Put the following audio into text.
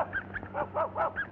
Woof, woof, woof, woof.